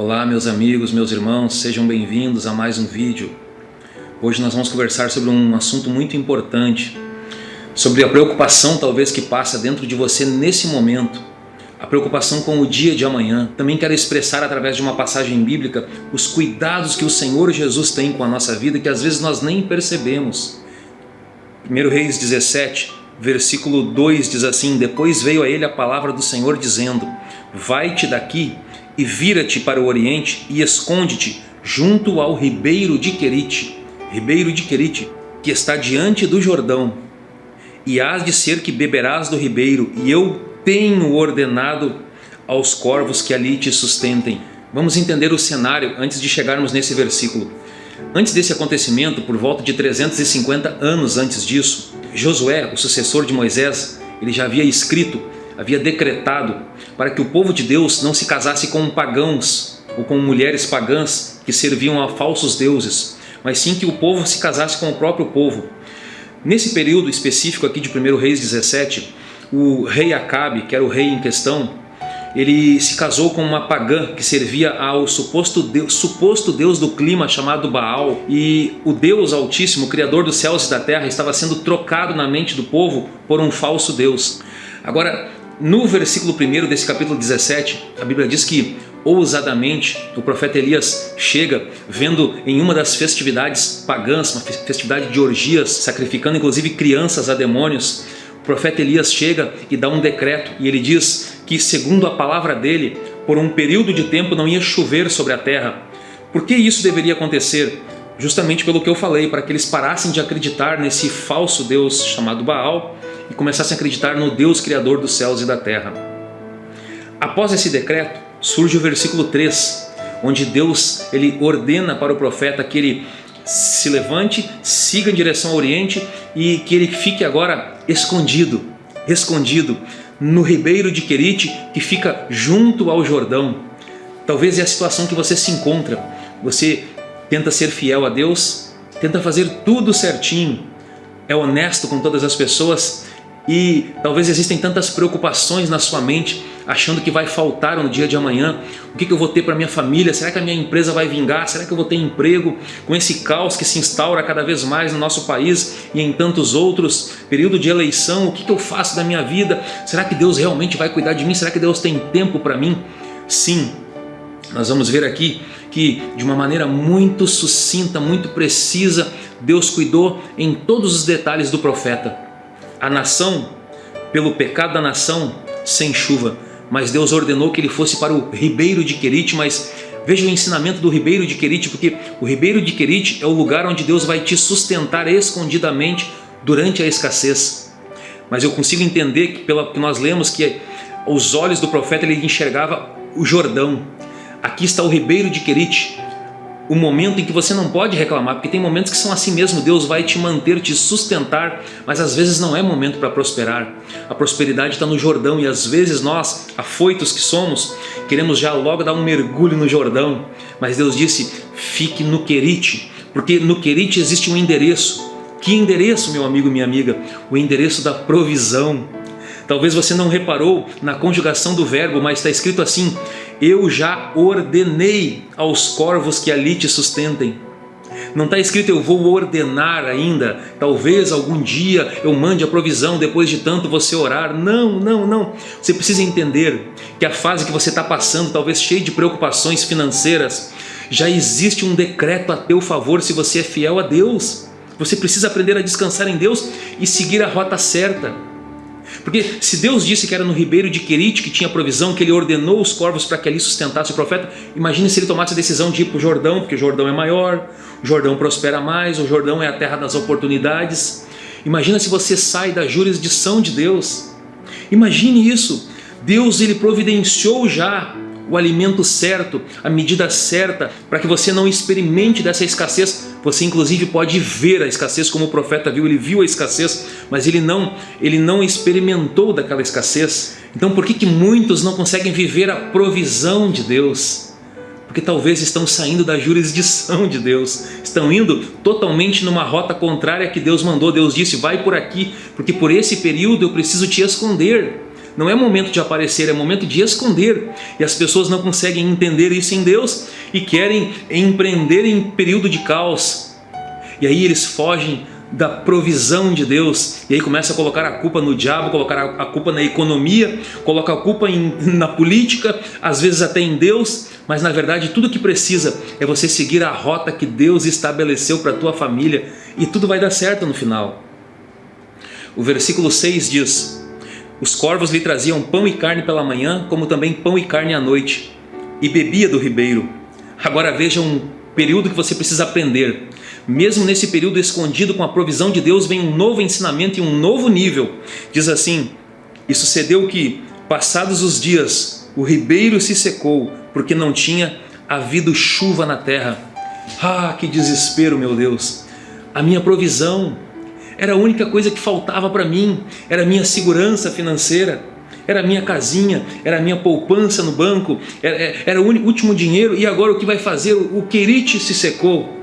Olá meus amigos, meus irmãos, sejam bem-vindos a mais um vídeo. Hoje nós vamos conversar sobre um assunto muito importante, sobre a preocupação talvez que passa dentro de você nesse momento, a preocupação com o dia de amanhã. Também quero expressar através de uma passagem bíblica os cuidados que o Senhor Jesus tem com a nossa vida que às vezes nós nem percebemos. 1 Reis 17, versículo 2 diz assim, Depois veio a ele a palavra do Senhor dizendo, Vai-te daqui e vira-te para o oriente e esconde-te junto ao ribeiro de Querite, ribeiro de Querite, que está diante do Jordão. E hás de ser que beberás do ribeiro, e eu tenho ordenado aos corvos que ali te sustentem. Vamos entender o cenário antes de chegarmos nesse versículo. Antes desse acontecimento, por volta de 350 anos antes disso, Josué, o sucessor de Moisés, ele já havia escrito havia decretado para que o povo de Deus não se casasse com pagãos ou com mulheres pagãs que serviam a falsos deuses, mas sim que o povo se casasse com o próprio povo. Nesse período específico aqui de 1 Reis 17, o rei Acabe, que era o rei em questão, ele se casou com uma pagã que servia ao suposto deus, suposto deus do clima chamado Baal e o Deus Altíssimo, Criador dos céus e da terra, estava sendo trocado na mente do povo por um falso Deus. Agora, no versículo 1 desse capítulo 17, a Bíblia diz que ousadamente o profeta Elias chega vendo em uma das festividades pagãs, uma festividade de orgias, sacrificando inclusive crianças a demônios, o profeta Elias chega e dá um decreto e ele diz que segundo a palavra dele, por um período de tempo não ia chover sobre a terra. Por que isso deveria acontecer? Justamente pelo que eu falei, para que eles parassem de acreditar nesse falso Deus chamado Baal e começassem a acreditar no Deus Criador dos céus e da terra. Após esse decreto, surge o versículo 3, onde Deus ele ordena para o profeta que ele se levante, siga em direção ao Oriente e que ele fique agora escondido, escondido no ribeiro de Querite que fica junto ao Jordão. Talvez é a situação que você se encontra. Você tenta ser fiel a Deus, tenta fazer tudo certinho, é honesto com todas as pessoas, e talvez existem tantas preocupações na sua mente, achando que vai faltar no dia de amanhã. O que, eu vou ter para minha família? Será que a minha empresa vai vingar? Será que eu vou ter emprego? Com esse caos que se instaura cada vez mais no nosso país e em tantos outros, período de eleição, o que eu faço da minha vida? Será que Deus realmente vai cuidar de mim? Será que Deus tem tempo para mim? Sim, nós vamos ver aqui que de uma maneira muito sucinta, muito precisa, Deus cuidou em todos os detalhes do profeta a nação, pelo pecado da nação, sem chuva. Mas Deus ordenou que ele fosse para o ribeiro de Querite, mas veja o ensinamento do ribeiro de Querite, porque o ribeiro de Querite é o lugar onde Deus vai te sustentar escondidamente durante a escassez. Mas eu consigo entender que, pelo que nós lemos, que os olhos do profeta ele enxergava o Jordão. Aqui está o ribeiro de Querite, o momento em que você não pode reclamar, porque tem momentos que são assim mesmo, Deus vai te manter, te sustentar, mas às vezes não é momento para prosperar. A prosperidade está no Jordão e às vezes nós, afoitos que somos, queremos já logo dar um mergulho no Jordão, mas Deus disse, fique no Querite, porque no Querite existe um endereço. Que endereço, meu amigo, minha amiga? O endereço da provisão. Talvez você não reparou na conjugação do verbo, mas está escrito assim, eu já ordenei aos corvos que ali te sustentem. Não está escrito eu vou ordenar ainda, talvez algum dia eu mande a provisão depois de tanto você orar. Não, não, não. Você precisa entender que a fase que você está passando, talvez cheia de preocupações financeiras, já existe um decreto a teu favor se você é fiel a Deus. Você precisa aprender a descansar em Deus e seguir a rota certa. Porque se Deus disse que era no ribeiro de Querite que tinha provisão, que ele ordenou os corvos para que ali sustentasse o profeta, imagine se ele tomasse a decisão de ir para o Jordão, porque o Jordão é maior, o Jordão prospera mais, o Jordão é a terra das oportunidades. Imagina se você sai da jurisdição de Deus. Imagine isso. Deus ele providenciou já o alimento certo, a medida certa, para que você não experimente dessa escassez. Você inclusive pode ver a escassez como o profeta viu, ele viu a escassez, mas ele não, ele não experimentou daquela escassez. Então por que, que muitos não conseguem viver a provisão de Deus? Porque talvez estão saindo da jurisdição de Deus, estão indo totalmente numa rota contrária que Deus mandou. Deus disse, vai por aqui, porque por esse período eu preciso te esconder. Não é momento de aparecer, é momento de esconder. E as pessoas não conseguem entender isso em Deus e querem empreender em período de caos. E aí eles fogem da provisão de Deus e aí começa a colocar a culpa no diabo, colocar a culpa na economia, coloca a culpa em, na política, às vezes até em Deus, mas na verdade tudo que precisa é você seguir a rota que Deus estabeleceu para a tua família e tudo vai dar certo no final. O versículo 6 diz, os corvos lhe traziam pão e carne pela manhã, como também pão e carne à noite, e bebia do ribeiro. Agora veja um período que você precisa aprender. Mesmo nesse período escondido com a provisão de Deus, vem um novo ensinamento e um novo nível. Diz assim, e sucedeu que, passados os dias, o ribeiro se secou, porque não tinha havido chuva na terra. Ah, que desespero, meu Deus! A minha provisão era a única coisa que faltava para mim, era a minha segurança financeira, era a minha casinha, era a minha poupança no banco, era, era o último dinheiro. E agora o que vai fazer? O querite se secou.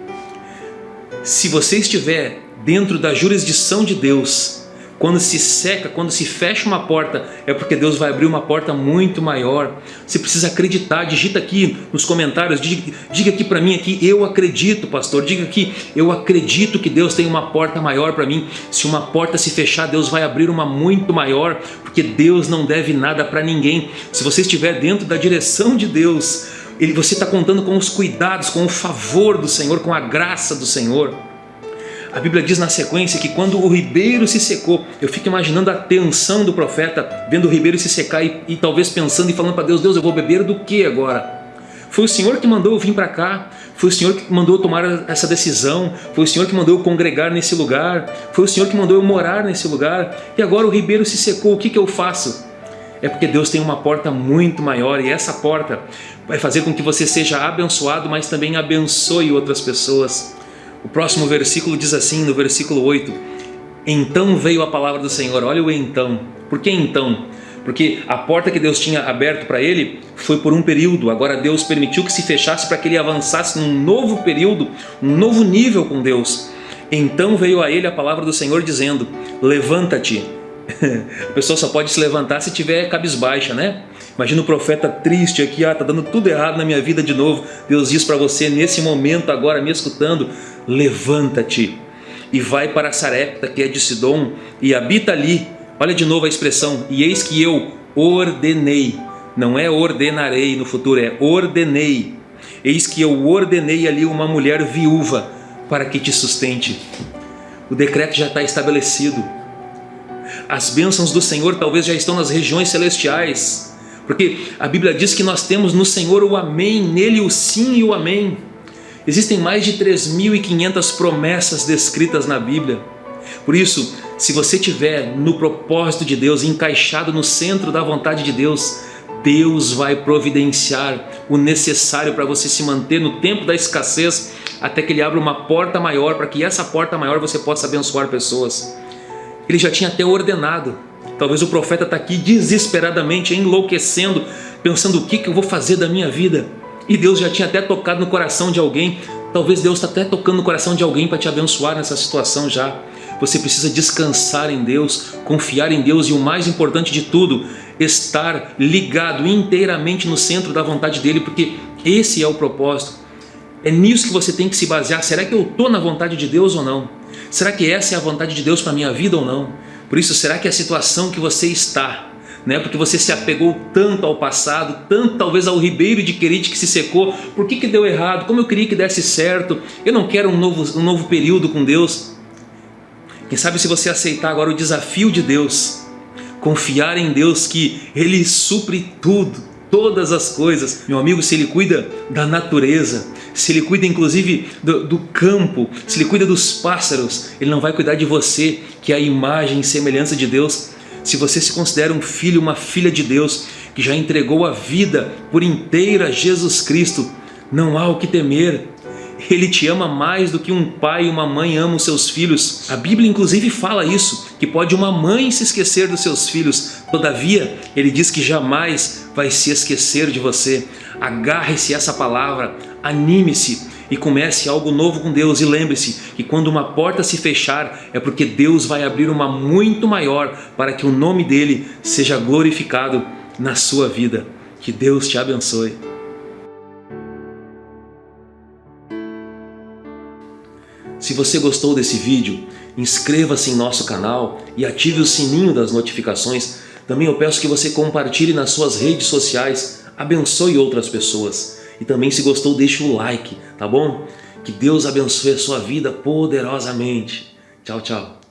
Se você estiver dentro da jurisdição de Deus, quando se seca, quando se fecha uma porta, é porque Deus vai abrir uma porta muito maior. Você precisa acreditar, digita aqui nos comentários, diga, diga aqui para mim aqui, eu acredito, pastor, diga aqui, eu acredito que Deus tem uma porta maior para mim. Se uma porta se fechar, Deus vai abrir uma muito maior, porque Deus não deve nada para ninguém. Se você estiver dentro da direção de Deus, ele, você está contando com os cuidados, com o favor do Senhor, com a graça do Senhor. A Bíblia diz na sequência que quando o ribeiro se secou, eu fico imaginando a tensão do profeta, vendo o ribeiro se secar e, e talvez pensando e falando para Deus, Deus, eu vou beber do que agora? Foi o Senhor que mandou eu vir para cá, foi o Senhor que mandou eu tomar essa decisão, foi o Senhor que mandou eu congregar nesse lugar, foi o Senhor que mandou eu morar nesse lugar, e agora o ribeiro se secou, o que, que eu faço? É porque Deus tem uma porta muito maior e essa porta vai fazer com que você seja abençoado, mas também abençoe outras pessoas. O próximo versículo diz assim, no versículo 8, Então veio a palavra do Senhor, olha o então, por que então? Porque a porta que Deus tinha aberto para ele foi por um período, agora Deus permitiu que se fechasse para que ele avançasse num novo período, um novo nível com Deus. Então veio a ele a palavra do Senhor dizendo, levanta-te. A pessoa só pode se levantar se tiver cabisbaixa, né? Imagina o profeta triste aqui, ah, tá dando tudo errado na minha vida de novo. Deus diz para você nesse momento agora me escutando, levanta-te e vai para Sarepta, que é de Sidom, e habita ali. Olha de novo a expressão, e eis que eu ordenei, não é ordenarei no futuro, é ordenei. Eis que eu ordenei ali uma mulher viúva para que te sustente. O decreto já está estabelecido. As bênçãos do Senhor talvez já estão nas regiões celestiais. Porque a Bíblia diz que nós temos no Senhor o amém, nele o sim e o amém. Existem mais de 3.500 promessas descritas na Bíblia. Por isso, se você estiver no propósito de Deus, encaixado no centro da vontade de Deus, Deus vai providenciar o necessário para você se manter no tempo da escassez, até que Ele abra uma porta maior, para que essa porta maior você possa abençoar pessoas. Ele já tinha até ordenado Talvez o profeta está aqui desesperadamente enlouquecendo, pensando o que, que eu vou fazer da minha vida. E Deus já tinha até tocado no coração de alguém. Talvez Deus está até tocando no coração de alguém para te abençoar nessa situação já. Você precisa descansar em Deus, confiar em Deus e o mais importante de tudo, estar ligado inteiramente no centro da vontade dEle, porque esse é o propósito. É nisso que você tem que se basear. Será que eu estou na vontade de Deus ou não? Será que essa é a vontade de Deus para a minha vida ou não? Por isso, será que a situação que você está, né, porque você se apegou tanto ao passado, tanto talvez ao ribeiro de Querite que se secou, por que, que deu errado? Como eu queria que desse certo? Eu não quero um novo, um novo período com Deus. Quem sabe se você aceitar agora o desafio de Deus, confiar em Deus que Ele supre tudo, todas as coisas. Meu amigo, se Ele cuida da natureza, se Ele cuida inclusive do, do, campo, se Ele cuida dos pássaros, Ele não vai cuidar de você, que é a imagem e semelhança de Deus. Se você se considera um filho, uma filha de Deus, que já entregou a vida por inteira a Jesus Cristo, não há o que temer. Ele te ama mais do que um pai e uma mãe amam seus filhos. A Bíblia inclusive fala isso, que pode uma mãe se esquecer dos seus filhos. Todavia, ele diz que jamais vai se esquecer de você. Agarre-se essa palavra, anime-se e comece algo novo com Deus. E lembre-se que quando uma porta se fechar é porque Deus vai abrir uma muito maior para que o nome dele seja glorificado na sua vida. Que Deus te abençoe. Se você gostou desse vídeo, inscreva-se em nosso canal e ative o sininho das notificações. Também eu peço que você compartilhe nas suas redes sociais, abençoe outras pessoas. E também se gostou, deixe o like, tá bom? Que Deus abençoe a sua vida poderosamente. Tchau, tchau.